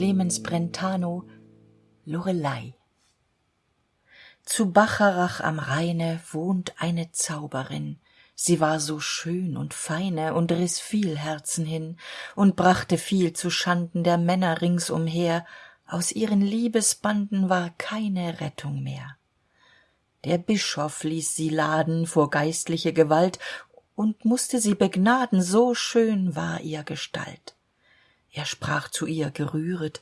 clemens brentano lorelei. Zu bacharach am rheine wohnt eine zauberin. Sie war so schön und feine und riß viel herzen hin und brachte viel zuschanden der männer ringsumher. Aus ihren liebesbanden war keine rettung mehr. Der bischof ließ sie laden vor geistliche gewalt und musste sie begnaden. So schön war ihr gestalt er sprach zu ihr gerühret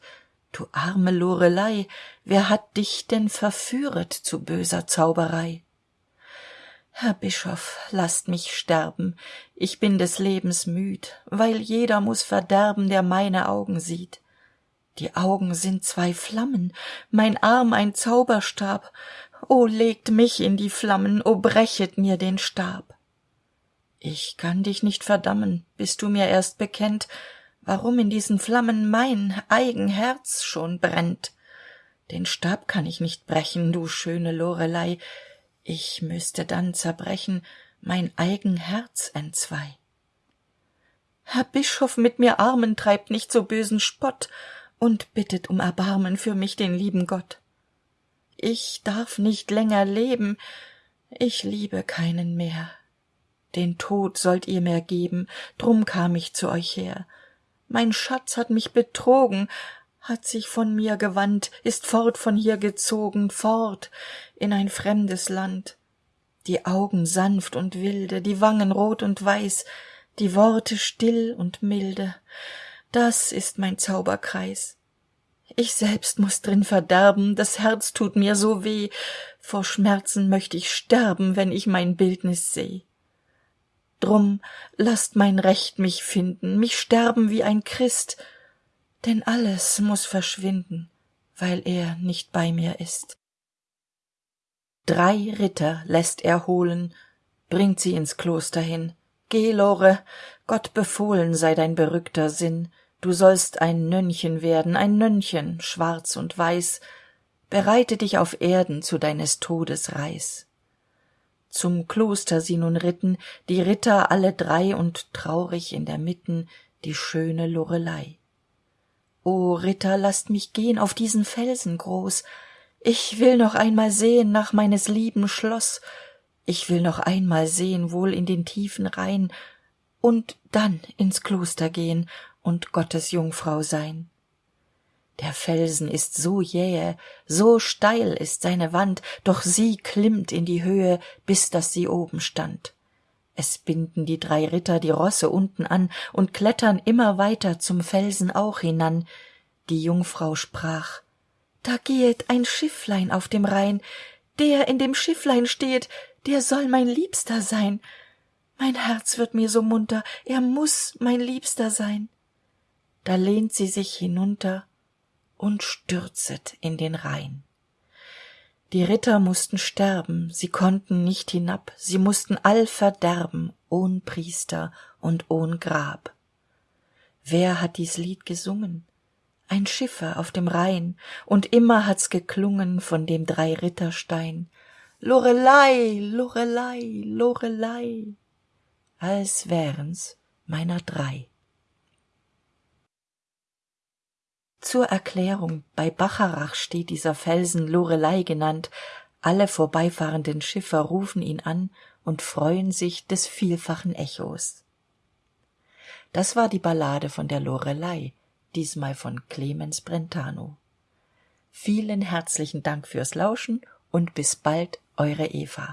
du arme lorelei wer hat dich denn verführet zu böser zauberei? Herr bischof laßt mich sterben. Ich bin des lebens müd weil jeder muss verderben der meine augen sieht. Die augen sind zwei flammen mein arm ein zauberstab. O legt mich in die flammen o brechet mir den stab. Ich kann dich nicht verdammen bis du mir erst bekennt warum in diesen flammen mein eigen herz schon brennt. Den stab kann ich nicht brechen du schöne lorelei. Ich müsste dann zerbrechen mein eigen herz entzwei. Herr bischof mit mir armen treibt nicht so bösen spott und bittet um erbarmen für mich den lieben gott. Ich darf nicht länger leben ich liebe keinen mehr. Den tod sollt ihr mir geben drum kam ich zu euch her mein schatz hat mich betrogen hat sich von mir gewandt ist fort von hier gezogen fort in ein fremdes land. Die augen sanft und wilde die wangen rot und weiß die worte still und milde. Das ist mein zauberkreis. Ich selbst muss drin verderben das herz tut mir so weh. Vor schmerzen möcht ich sterben wenn ich mein bildnis seh drum laßt mein recht mich finden mich sterben wie ein christ. Denn alles muss verschwinden weil er nicht bei mir ist. Drei ritter lässt er holen bringt sie ins kloster hin. Geh lore gott befohlen sei dein berückter sinn. Du sollst ein nönnchen werden ein nönnchen schwarz und weiß. Bereite dich auf erden zu deines todes reis zum kloster sie nun ritten die ritter alle drei und traurig in der mitten die schöne lorelei. O ritter laßt mich gehn auf diesen felsen groß. Ich will noch einmal sehen nach meines lieben schloss ich will noch einmal sehen wohl in den tiefen rhein und dann ins kloster gehn und gottes jungfrau sein der felsen ist so jähe so steil ist seine wand doch sie klimmt in die höhe bis dass sie oben stand. Es binden die drei ritter die rosse unten an und klettern immer weiter zum felsen auch hinan. Die jungfrau sprach da gehet ein schifflein auf dem rhein. Der in dem schifflein stehet der soll mein liebster sein. Mein herz wird mir so munter er muss mein liebster sein. Da lehnt sie sich hinunter und stürzet in den rhein. Die ritter mussten sterben sie konnten nicht hinab sie mussten all verderben ohn priester und ohn grab. Wer hat dies lied gesungen? Ein schiffer auf dem rhein und immer hat's geklungen von dem drei ritterstein lorelei lorelei lorelei als wären's meiner drei zur erklärung. Bei bacharach steht dieser felsen lorelei genannt. Alle vorbeifahrenden schiffer rufen ihn an und freuen sich des vielfachen echos. Das war die ballade von der lorelei diesmal von clemens brentano. Vielen herzlichen dank fürs lauschen und bis bald eure eva